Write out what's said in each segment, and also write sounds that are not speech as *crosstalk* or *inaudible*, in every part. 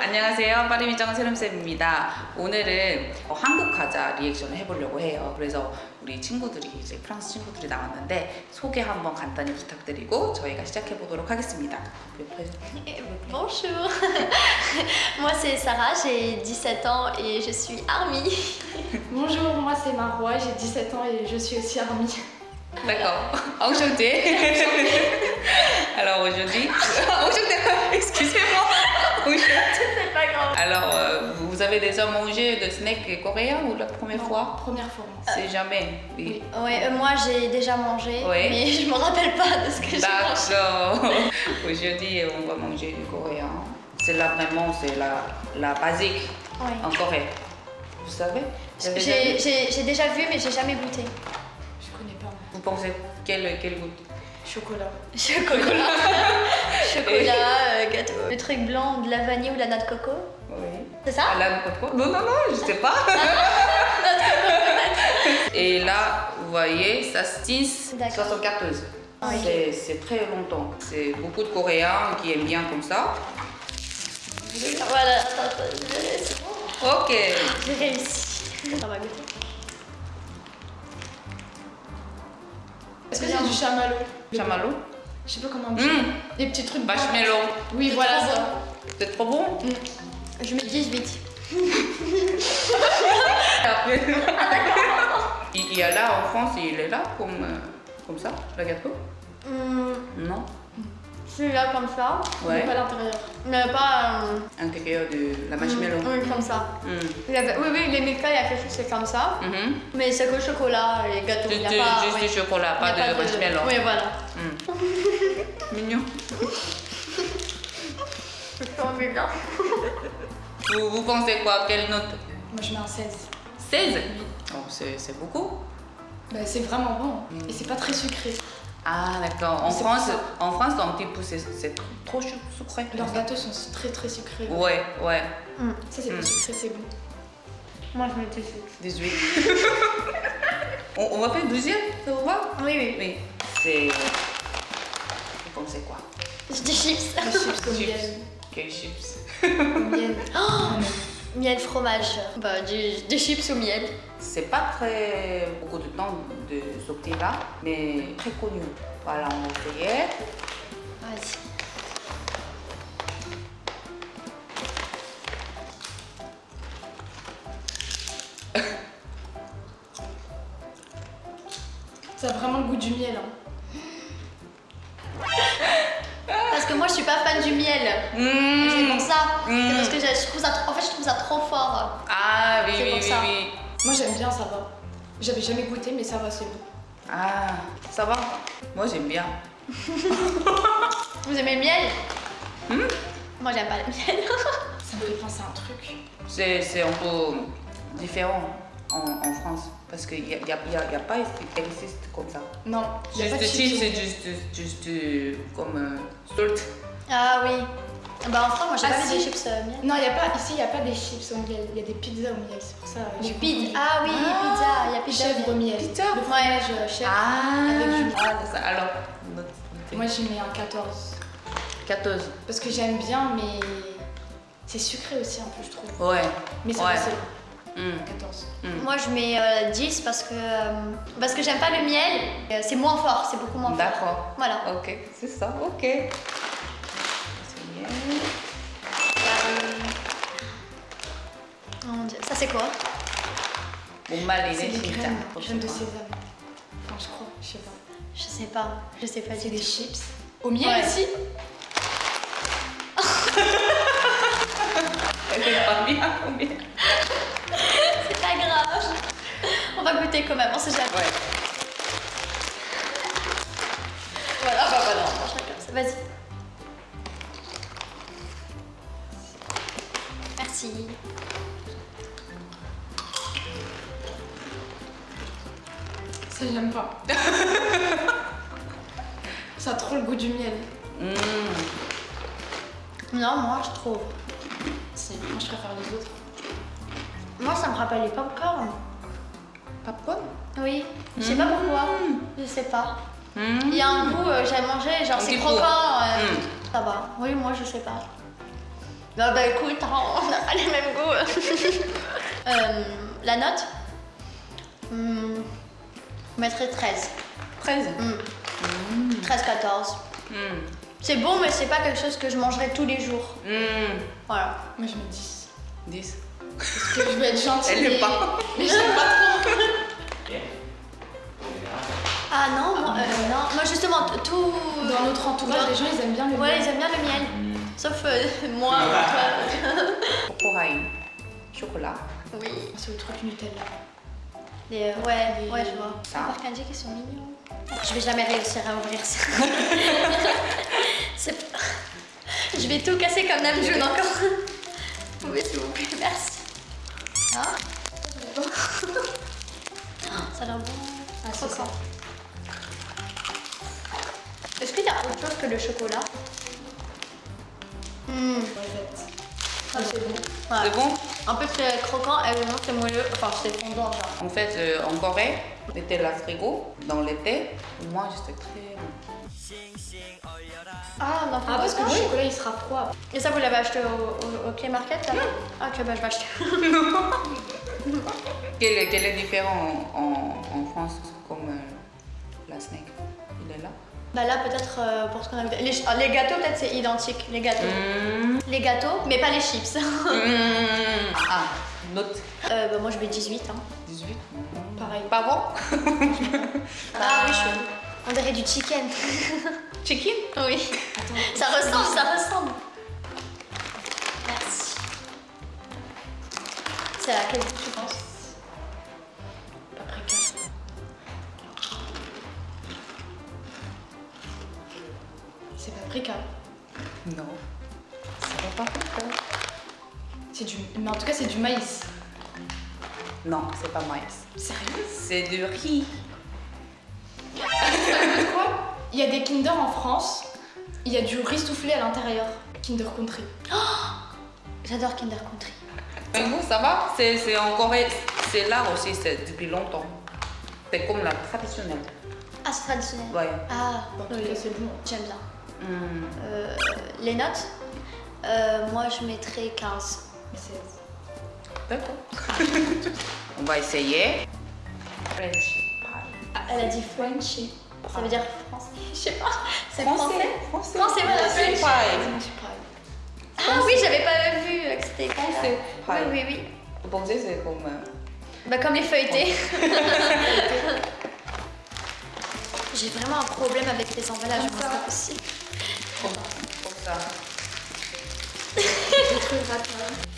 안녕하세요. 파리미정 세름쌤입니다. 오늘은 어, 한국 과자 리액션을 해보려고 해요. 그래서 우리 친구들이 이제 프랑스 친구들이 나왔는데 소개 한번 간단히 부탁드리고 저희가 시작해 보도록 하겠습니다. Bonjour, moi c'est Sarah, j'ai 17 ans et je suis Army. Bonjour, moi c'est Marois, j'ai 17 ans et je suis aussi Army. D'accord. Enchanté. Alors, euh, vous avez déjà mangé de snack coréen ou la première fois? Première fois. C'est jamais. Oui. Ouais, euh, moi j'ai déjà mangé, Ouais. mais *laughs* je me rappelle pas de ce que j'ai mangé. D'accord. *laughs* Aujourd'hui, on va manger du coréen. C'est là vraiment, c'est la, la basique Ouais. en Corée. Vous savez? J'ai vu? j'ai- j'ai déjà vu, mais j'ai jamais goûté. Je connais pas. Vous pensez quel, quel goût Chocolat. Chocolat, *laughs* chocolat, euh, gâteau. Le truc blanc, de la vanille ou de la noix de coco, Oui. c'est ça À la coco Non, non, non, je sais pas. *laughs* Et là, vous voyez, ça se tisse D'accord. 74. Ah. C'est- très longtemps. C'est beaucoup de Coréens qui aiment bien comme ça. Voilà, attends, attends, c'est bon. Ok. J'ai réussi. On va goûter. Est-ce que c'est du chamallow? Chamallow Je sais pas comment on dit. Hum, Des petits trucs. Marshmallow. Oui, voilà trop ça. C'est trop bon Je mets 18. *laughs* il, il y a là en France, il est là comme, euh, comme ça, le gâteau Hum, Non Celui-là comme ça, Ouais. Mais pas l'intérieur. mais pas. euh, Intérieur de la marshmallow. Oui, comme ça. Avait- oui, oui, les Milka, il y a quelque chose c'est comme ça. Mhm. Mais c'est que chocolat et gâteau. Il y a pas. juste ouais. du chocolat, Il y pas a de marshmallow. Oui, voilà. *laughs* Mignon. C'est trop bizarre. Vous, vous pensez quoi? Quelle note? Moi je mets un 16. 16 Oui. Oh, c'est beaucoup. Bah, c'est vraiment bon. Mm. Et c'est pas très sucré. Ah, d'accord. En France, en France, dans petit peu, c'est trop su- sucré. Leurs gâteaux sont très très sucrés. Ouais, ouais. Ça c'est Mm. pas sucré, c'est bon. Moi, je mets 18. 18. *laughs* on, on va faire deuxième, ça vous va? Oui, oui. Oui. C'est. Pensez quoi dis chips. Des chips *laughs* au Chips. miel. Quels chips Au miel. *laughs* Miel fromage. Bah, du, des chips au miel. C'est pas très beaucoup de temps de sortir là, mais très connu. Voilà, on va essayer. Vas-y. Ça a vraiment le goût du miel. hein. Suis pas fan du miel. Mmh. C'est pour ça. Mm. C'est parce que je trouve ça. trop- En fait, je trouve ça trop fort. Ah oui, oui, pour oui, ça. oui. Moi j'aime bien, ça va. J'avais jamais goûté, mais ça va, c'est bon. Ah, ça va Moi j'aime bien. Vous aimez le miel Hmm? Moi, j'aime pas le miel. *laughs* Ça me fait penser à un truc. C'est c'est un peu différent en, en France. Parce qu'il n'y a, y a, y a- y a pas ici- existe comme ça. Non, Juste chips. c'est juste, juste euh, comme euh, salt. Ah oui. Bah, en France, moi, j'ai Ah, pas vu si. des chips euh, miel. Non, il y a pas, ici il n'y a pas des chips au miel, il y a des pizzas au miel, c'est pour ça. euh, Des j'ai pizza. confondu. Ah oui, Ah, pizza. Il y a pizza. au Chèvre miel. miel. Pizza Le fromage euh, chèvre. Ah, Avec du- ah c'est ça. Alors. Moi j'y mets un 14. 14. Parce que j'aime bien, mais c'est sucré aussi un peu, je trouve. Ouais. Mais ça Ouais. va, c'est Hmm, 14. hmm. Moi, je mets euh, 10 parce que, euh, parce que j'aime pas le miel. Euh, C'est moins fort, c'est beaucoup moins fort. D'accord. Voilà. Ok, c'est ça, ok. Oh mon dieu. Ça, c'est quoi Bon, mal, il C'est est des graines, graines de franchement. sésame. Enfin, je crois, je sais pas. Je sais pas. Je sais pas C'est des chips. Au miel Ouais. aussi *laughs* C'est pas grave. On va goûter quand même, on sait jamais. Ouais. Voilà, bah voilà, on mange chacun. ça. Vas-y. Ça, j'aime pas. *laughs* ça a trop le goût du miel. Hmm. Non, moi je trouve. Si, moi je préfère les autres. Moi ça me rappelle les popcorn. Popcorn? Oui, je sais pas pourquoi. Je sais pas. Hmm. Il y a un goût, euh, j'ai mangé, genre c'est croquant. euh. Ça va. Oui, moi je sais pas. Bah, bah écoute, hein, *laughs* on n'a pas les mêmes goûts. *laughs* Euh, la note? Je mettrais 13. 13. Hmm, 13-14. Hmm. C'est bon, mais c'est pas quelque chose que je mangerais tous les jours. Hmm. Voilà. Moi je mets 10. 10. Parce que je veux être gentille. Elle mais- pas. Mais j'aime pas trop. Ah non, moi, euh, non. moi justement, tout. Dans notre entourage, les gens ils aiment bien le Ouais, miel. ils aiment bien le miel. Sauf euh, *laughs* moi, toi. *laughs* Corail. Chocolat. Oui. C'est le truc Nutella. Les, euh, ouais, Les- ouais, je vois. Ça. Par Kanji qui sont mignons. Je vais jamais réussir à ouvrir ça. *laughs* C'est- je vais tout casser comme Namjoon encore. Vous pouvez s'il vous plaît, merci. Ah. *laughs* Ça a l'air bon. Ah, Croquant. Est-ce qu'il y a autre chose que le chocolat? Ah, c'est bon. Ouais. C'est bon? En plus, c'est croquant et vraiment c'est moelleux. Enfin, c'est fondant, genre. En fait, euh, en Corée, l'été la frigo, dans l'été, moi, j'étais très bon. Ah, non, Ah, parce que le chocolat il sera froid. Et ça, vous l'avez acheté au, au, au Play Market là Ah, ok, bah je vais acheter. *laughs* Quel, est- quel est différent en, en, en France comme euh, la snake? Il est là? Bah là, peut-être euh, pour ce qu'on a vu. Les, ah, les gâteaux, peut-être c'est identique. Les gâteaux. Hmm. Les gâteaux, mais pas les chips. *laughs* Hmm. Ah, note euh, bah, moi, je mets 18. Hein. 18. Pareil. Pas bon? *laughs* Ah oui, je suis. On dirait du chicken. *laughs* Chicken? Oui. Ça ressemble, ça ressemble. Merci. C'est laquelle tu penses? Du maïs. Non, c'est pas maïs. Sérieux? C'est du riz. *laughs* Quoi? Il y a des Kinder en France. Il y a du riz soufflé à l'intérieur. Kinder Country. J'adore Kinder Country. Mais vous, ça va? C'est c'est en Corée. C'est là aussi, c'est depuis longtemps. C'est comme la traditionnelle. Ah, c'est traditionnel. Ouais. Ah, cas, c'est bon. j'aime bien. Hmm. Euh, les notes? Euh, Moi, je mettrais 15. Mais c'est. D'accord. *laughs* On va essayer. French pie. Ah, elle a dit Frenchy. Ça veut dire français. Je sais pas. C'est Français. français. Français. Français, voilà, Français French. pie. French pie. Ah oui, j'avais pas vu que c'était. Français Oui, oui, oui. Vous pensez c'est comme... euh, Bah, comme les feuilletés. *laughs* J'ai vraiment un problème avec les emballages, c'est pas possible. comme, ça. *laughs* Des trucs.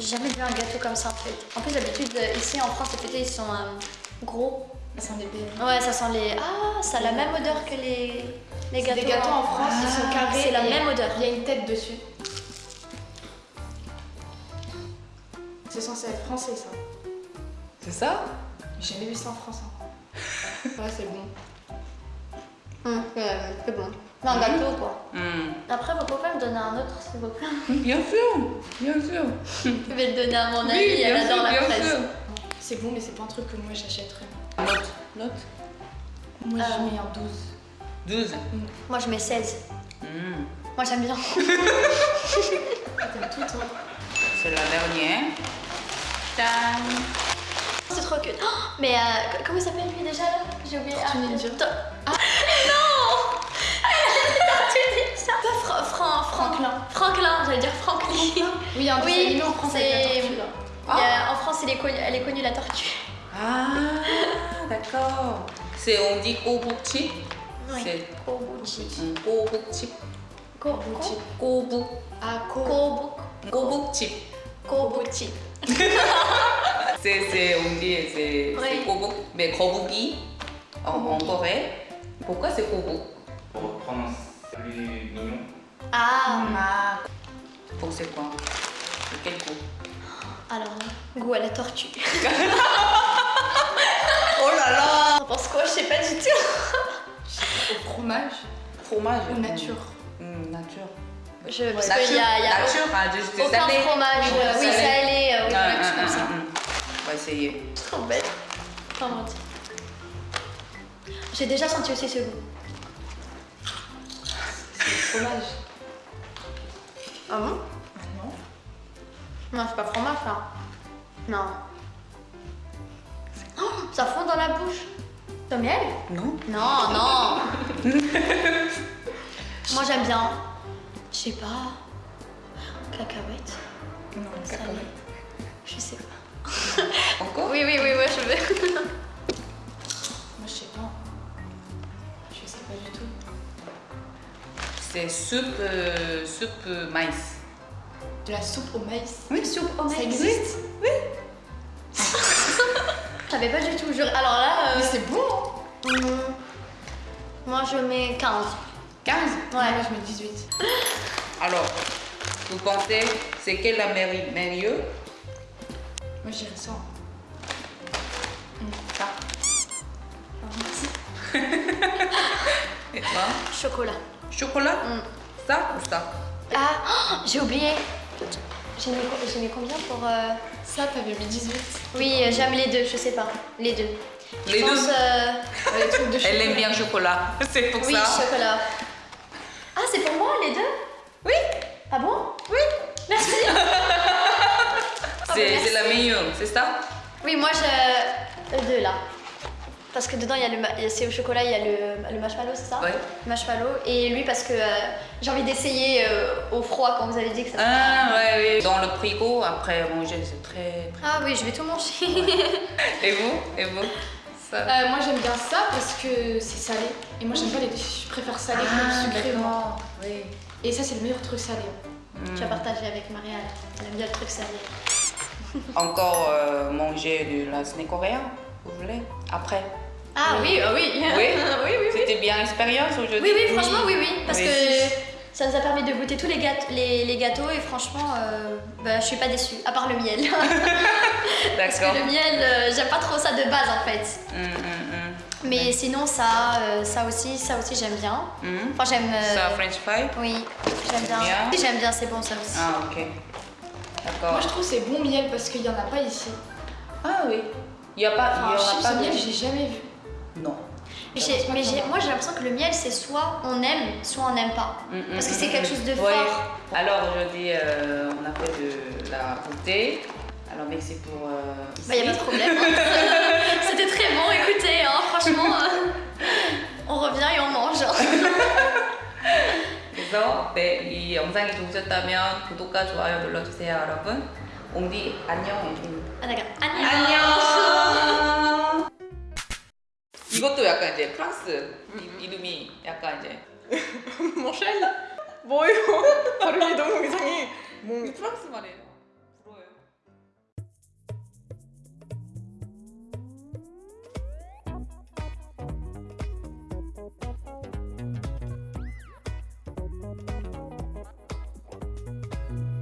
J'ai jamais vu un gâteau comme ça en fait. En plus, d'habitude, euh, ici en France, les feuilletés ils sont euh, gros. Ça sent des bébés. Ouais, ça sent les. Ah, ça a la même odeur que les, les gâteaux. des gâteaux en France, ils sont Ah, carrés. C'est la même odeur. Il y a une tête dessus. C'est censé être français ça. C'est ça? J'ai jamais vu ça en France. hein. *laughs* Ouais, c'est bon. Hum, euh, c'est bon. Un gâteau quoi. Hmm. Après, vous pouvez me donner un autre s'il vous plaît. Bien sûr, bien sûr. Vous pouvez le donner à mon amie, Oui, elle adore sûr, la fraise. C'est bon, mais c'est pas un truc que moi j'achèterais. Note, note. Moi Euh. je mets un 12. 12. Moi, je mets 16. Hmm. Moi, j'aime bien. *laughs* T'aimes tout toi C'est la dernière. C'est trop cute. Oh, mais euh, comment il s'appelle lui déjà là? J'ai oublié. Ah. Pas Fra- Fran- Fran- Franklin. Franklin, j'allais dire Franklin. Oui, dessin Oui, en France avec la c'est- tortue là. Il y a- en France, elle est, connue, elle est connue la tortue. Ah, *laughs* d'accord. C'est, on dit kobuchi. Oui. C'est Kobuchi. kobuchi. Ko- Kobuchi. Kobu. Ah, ko. Kobu- Kobuchi. Kobuchi. *laughs* C'est, c'est, on dit, c'est, Oui. kobu. Mais kobuki, en, en Corée. Pourquoi c'est kobu Pour reprendre plus mignon. Ah, Ah. Pour c'est quoi? C'est quel goût alors, goût à la tortue. *laughs* Oh là là On pense quoi? Je sais pas du tout. Au fromage? Fromage. ou nature Hmm, nature. Je, parce qu'il y a, il y a nature, hein, juste des aucun salés. fromage. Oui, euh, Oui, salé. salé, euh, Ah, ah, comme ah, ah. On va essayer. Trop bête. Trop mentir. J'ai déjà senti aussi ce goût. Fromage. Ah bon? Non Non, c'est pas fromage ça. Non. Oh, ça fond dans la bouche. Au miel? Non. Non, non. *laughs* Moi j'aime bien. Je sais pas. Cacahuètes. Non, salé. Je sais pas. Encore? *laughs* Oui, oui, oui, oui, je veux. *laughs* C'est soupe, euh, soupe maïs. De la soupe au maïs. Oui, soupe au Ça existe? *laughs* Je savais pas du tout. Alors là, Mais euh, c'est bon hein hum, moi je mets 15. 15 Ouais. Moi, je mets 18. *laughs* Alors, vous pensez, c'est quelle la meilleure Moi, je dirais ça. Ça. *laughs* Et toi? Chocolat. Chocolat Mm. Ça ou ça Ah, oh, j'ai oublié. J'ai mis, combien pour. euh, Ça, t'avais mis 18. Oui, euh, j'aime les deux, je sais pas. Les deux. Je Les pense, deux euh, Les trucs de chocolat. Elle aime bien le chocolat. *laughs* C'est pour Oui, ça. chocolat. Ah, c'est pour moi les deux? Oui, Ah bon? Oui. Merci. *laughs* C'est merci. c'est la meilleure, c'est ça? Oui, moi je. Le deux là. Parce que dedans, il y a le, ma- c'est au chocolat, il y a le, le marshmallow, c'est ça Ouais. Marshmallow. Et lui, parce que euh, j'ai envie d'essayer euh, au froid quand vous avez dit que ça. Ah, ouais, oui. Dans le frigo, après manger, c'est très. Ah oui, je vais tout manger. *laughs* Et vous? Et vous? Ça. Euh, moi, j'aime bien ça parce que c'est salé. Et moi, j'aime pas les. Je préfère salé que sucré. Oui. Et ça, c'est le meilleur truc salé. Mm. Tu as partagé avec Marianne. Elle aime bien le truc salé. Encore euh, manger de la snack coréen, vous voulez? Après Ah oui, ah oui. Oui. oui, *laughs* oui, oui. C'était bien l'expérience aujourd'hui Oui, oui, franchement, oui, oui. Parce Oui. que ça nous a permis de goûter tous les, gâteaux, les, les gâteaux et franchement, euh, bah, je suis pas déçue, à part le miel. *laughs* Parce que D'accord. le miel, euh, j'aime pas trop ça de base en fait. Mm, mm, Mais sinon, ça, euh, ça aussi, ça aussi j'aime bien. mm. Mm. Enfin, j'aime. Ça, French fry? Oui, j'aime bien. Bien. Oui, J'aime bien, c'est bon ça aussi. Ah, ok. D'accord. Moi, je trouve que c'est bon miel parce qu'il y en a pas ici. Ah oui. Il n'y a pas, il Enfin, y aura chips pas au miel, j'ai jamais vu. Non. Mais, j'ai- mais j'ai- moi, j'ai l'impression que le miel, c'est soit on aime, soit on n'aime pas. Mm, mm, Parce que mm, c'est mm, quelque mm. chose de Ouais. fort. Alors aujourd'hui, euh, on a fait de la goûter. Alors merci pour. Euh, Bah, y a pas de ici. problème. hein. *laughs* C'était très bon, écoutez, hein, franchement, euh, on revient et on mange. 그래서 네, 이 영상이 좋으셨다면 구독과 좋아요 눌러주세요, 여러분. 옹디 안녕. 아, d'accord. 안녕. 안녕. 이것도 약간 이제 프랑스 이, 이름이 약간 이제 *laughs* 뭐 쉘? 뭐예요? 발음이 너무 이상해. 뭐 프랑스 말이에요.